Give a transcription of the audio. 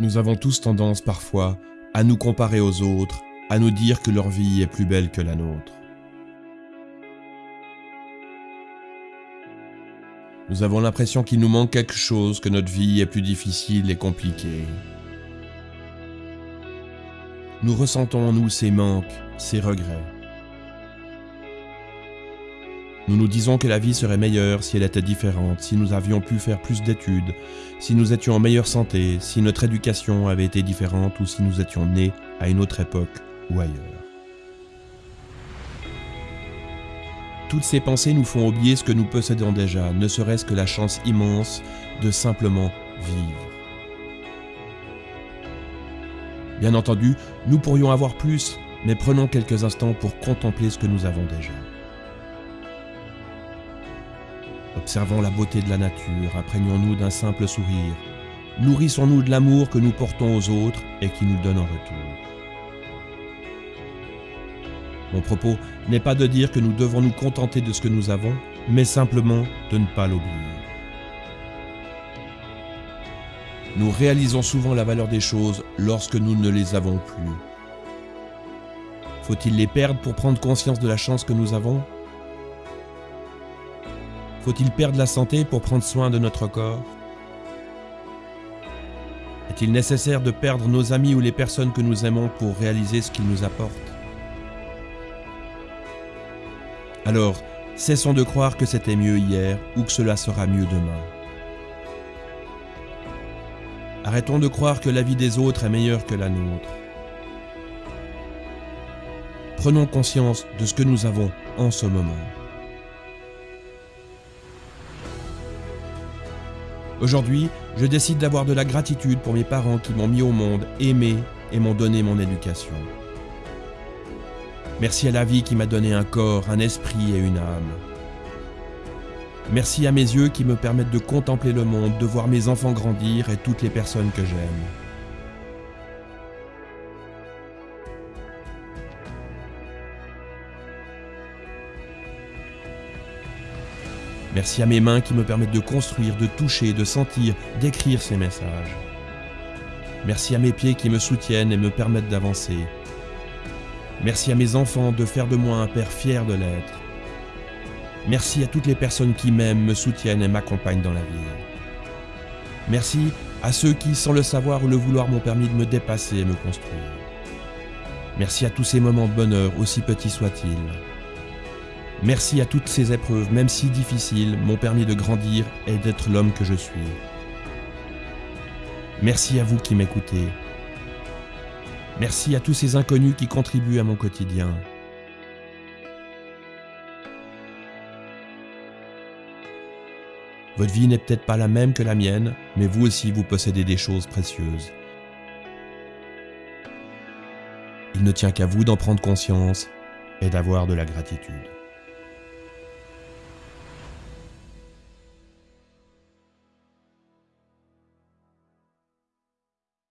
Nous avons tous tendance parfois à nous comparer aux autres, à nous dire que leur vie est plus belle que la nôtre. Nous avons l'impression qu'il nous manque quelque chose, que notre vie est plus difficile et compliquée. Nous ressentons en nous ces manques, ces regrets. Nous nous disons que la vie serait meilleure si elle était différente, si nous avions pu faire plus d'études, si nous étions en meilleure santé, si notre éducation avait été différente ou si nous étions nés à une autre époque ou ailleurs. Toutes ces pensées nous font oublier ce que nous possédons déjà, ne serait-ce que la chance immense de simplement vivre. Bien entendu, nous pourrions avoir plus, mais prenons quelques instants pour contempler ce que nous avons déjà. Observons la beauté de la nature, imprégnons-nous d'un simple sourire. Nourrissons-nous de l'amour que nous portons aux autres et qui nous donne en retour. Mon propos n'est pas de dire que nous devons nous contenter de ce que nous avons, mais simplement de ne pas l'oublier. Nous réalisons souvent la valeur des choses lorsque nous ne les avons plus. Faut-il les perdre pour prendre conscience de la chance que nous avons? Faut-il perdre la santé pour prendre soin de notre corps? Est-il nécessaire de perdre nos amis ou les personnes que nous aimons pour réaliser ce qu'ils nous apportent? Alors, cessons de croire que c'était mieux hier ou que cela sera mieux demain. Arrêtons de croire que la vie des autres est meilleure que la nôtre. Prenons conscience de ce que nous avons en ce moment. Aujourd'hui, je décide d'avoir de la gratitude pour mes parents qui m'ont mis au monde, aimé et m'ont donné mon éducation. Merci à la vie qui m'a donné un corps, un esprit et une âme. Merci à mes yeux qui me permettent de contempler le monde, de voir mes enfants grandir et toutes les personnes que j'aime. Merci à mes mains qui me permettent de construire, de toucher, de sentir, d'écrire ces messages. Merci à mes pieds qui me soutiennent et me permettent d'avancer. Merci à mes enfants de faire de moi un père fier de l'être. Merci à toutes les personnes qui m'aiment, me soutiennent et m'accompagnent dans la vie. Merci à ceux qui, sans le savoir ou le vouloir, m'ont permis de me dépasser et me construire. Merci à tous ces moments de bonheur, aussi petits soient-ils. Merci à toutes ces épreuves, même si difficiles, m'ont permis de grandir et d'être l'homme que je suis. Merci à vous qui m'écoutez. Merci à tous ces inconnus qui contribuent à mon quotidien. Votre vie n'est peut-être pas la même que la mienne, mais vous aussi vous possédez des choses précieuses. Il ne tient qu'à vous d'en prendre conscience et d'avoir de la gratitude.